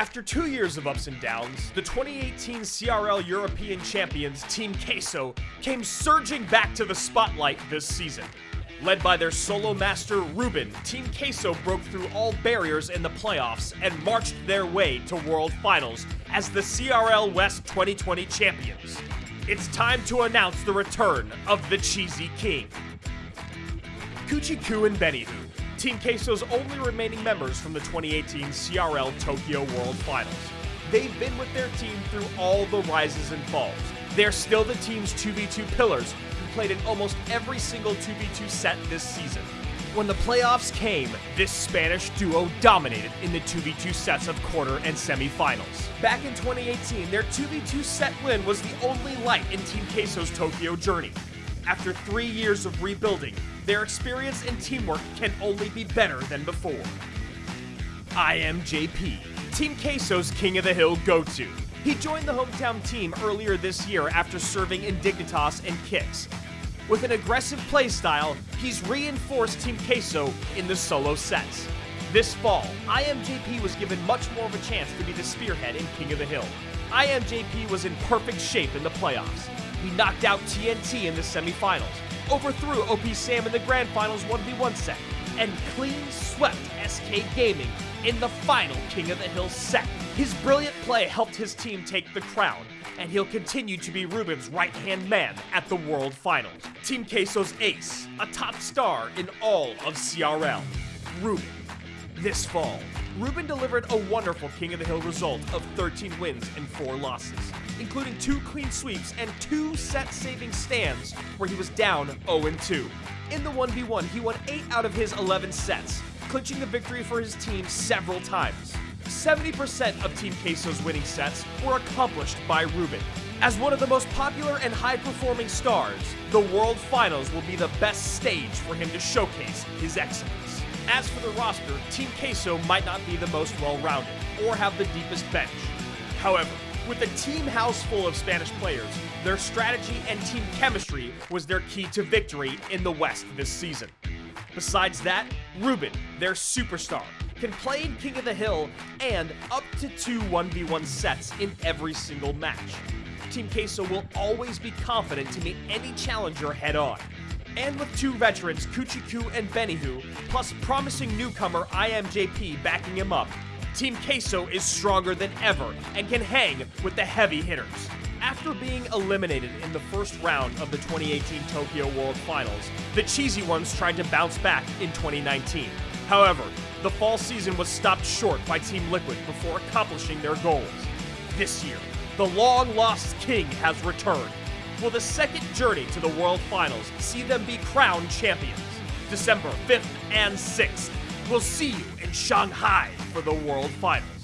After two years of ups and downs, the 2018 CRL European champions Team Queso came surging back to the spotlight this season. Led by their solo master Ruben, Team Queso broke through all barriers in the playoffs and marched their way to World Finals as the CRL West 2020 champions. It's time to announce the return of the Cheesy King. Kuchiku and Benihu, Team Queso's only remaining members from the 2018 CRL Tokyo World Finals. They've been with their team through all the rises and falls. They're still the team's 2v2 pillars who played in almost every single 2v2 set this season. When the playoffs came, this Spanish duo dominated in the 2v2 sets of quarter and semifinals. Back in 2018, their 2v2 set win was the only light in Team Queso's Tokyo journey. After three years of rebuilding, their experience and teamwork can only be better than before. IMJP, Team Queso's King of the Hill go-to. He joined the hometown team earlier this year after serving in Dignitas and Kicks. With an aggressive playstyle, he's reinforced Team Queso in the solo sets. This fall, IMJP was given much more of a chance to be the spearhead in King of the Hill. IMJP was in perfect shape in the playoffs. He knocked out TNT in the semifinals, overthrew OP Sam in the grand finals 1v1 set, and clean swept SK Gaming in the final King of the Hill set. His brilliant play helped his team take the crown, and he'll continue to be Ruben's right-hand man at the World Finals. Team Queso's ace, a top star in all of CRL, Ruben. This fall, Ruben delivered a wonderful King of the Hill result of 13 wins and 4 losses, including two clean sweeps and two set-saving stands where he was down 0-2. In the 1v1, he won 8 out of his 11 sets, clinching the victory for his team several times. 70% of Team Queso's winning sets were accomplished by Ruben. As one of the most popular and high-performing stars, the World Finals will be the best stage for him to showcase his excellence. As for the roster, Team Queso might not be the most well-rounded, or have the deepest bench. However, with a team house full of Spanish players, their strategy and team chemistry was their key to victory in the West this season. Besides that, Ruben, their superstar, can play in King of the Hill and up to two 1v1 sets in every single match. Team Queso will always be confident to meet any challenger head on. And with two veterans, Kuchiku and Benihu, plus promising newcomer IMJP backing him up, Team Queso is stronger than ever and can hang with the heavy hitters. After being eliminated in the first round of the 2018 Tokyo World Finals, the Cheesy Ones tried to bounce back in 2019. However, the fall season was stopped short by Team Liquid before accomplishing their goals. This year, the long-lost king has returned. Will the second journey to the World Finals see them be crowned champions? December 5th and 6th. We'll see you in Shanghai for the World Finals.